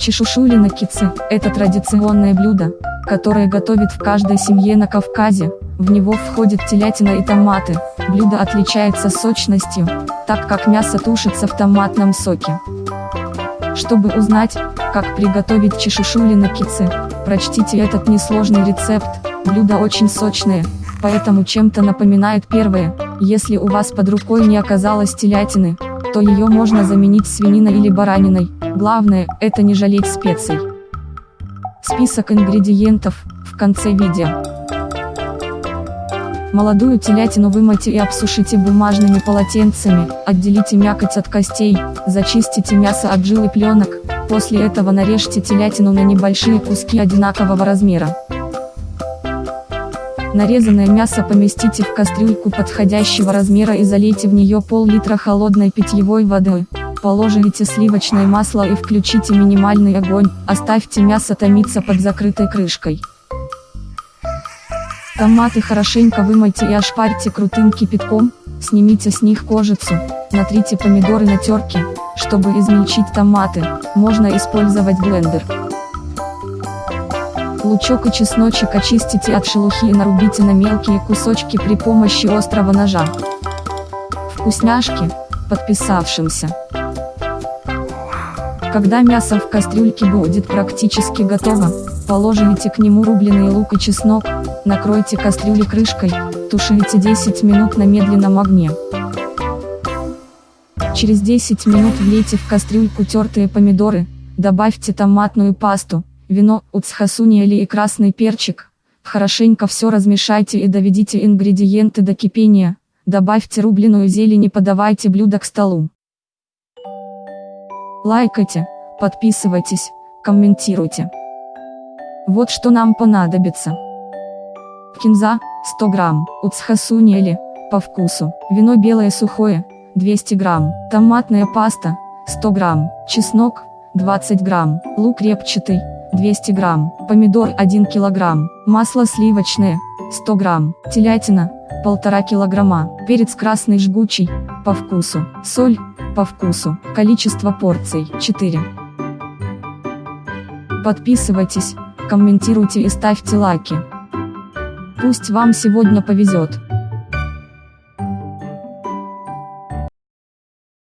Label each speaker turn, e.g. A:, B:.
A: Чешушулина кицы – это традиционное блюдо, которое готовят в каждой семье на Кавказе. В него входит телятина и томаты. Блюдо отличается сочностью, так как мясо тушится в томатном соке. Чтобы узнать, как приготовить чешушулина кицы, прочтите этот несложный рецепт. Блюдо очень сочное, поэтому чем-то напоминает первое. Если у вас под рукой не оказалось телятины, то ее можно заменить свининой или бараниной. Главное, это не жалеть специй. Список ингредиентов, в конце видео. Молодую телятину вымойте и обсушите бумажными полотенцами, отделите мякоть от костей, зачистите мясо от жил и пленок, после этого нарежьте телятину на небольшие куски одинакового размера. Нарезанное мясо поместите в кастрюльку подходящего размера и залейте в нее пол-литра холодной питьевой воды. Положите сливочное масло и включите минимальный огонь, оставьте мясо томиться под закрытой крышкой. Томаты хорошенько вымойте и ошпарьте крутым кипятком, снимите с них кожицу, натрите помидоры на терке, чтобы измельчить томаты, можно использовать блендер. Лучок и чесночек очистите от шелухи и нарубите на мелкие кусочки при помощи острого ножа. Вкусняшки, подписавшимся. Когда мясо в кастрюльке будет практически готово, положите к нему рубленый лук и чеснок, накройте кастрюли крышкой, тушите 10 минут на медленном огне. Через 10 минут влейте в кастрюльку тертые помидоры, добавьте томатную пасту, вино, уцхасуниали и красный перчик. Хорошенько все размешайте и доведите ингредиенты до кипения, добавьте рубленую зелень и подавайте блюдо к столу. Лайкайте, подписывайтесь, комментируйте. Вот что нам понадобится. Кинза, 100 грамм, уцхасуниали, по вкусу, вино белое сухое, 200 грамм, томатная паста, 100 грамм, чеснок, 20 грамм, лук репчатый, 200 грамм, помидор 1 килограмм, масло сливочное, 100 грамм, телятина, 1,5 килограмма, перец красный жгучий, по вкусу, соль, по вкусу, количество порций, 4. Подписывайтесь, комментируйте и ставьте лайки. Пусть вам сегодня повезет.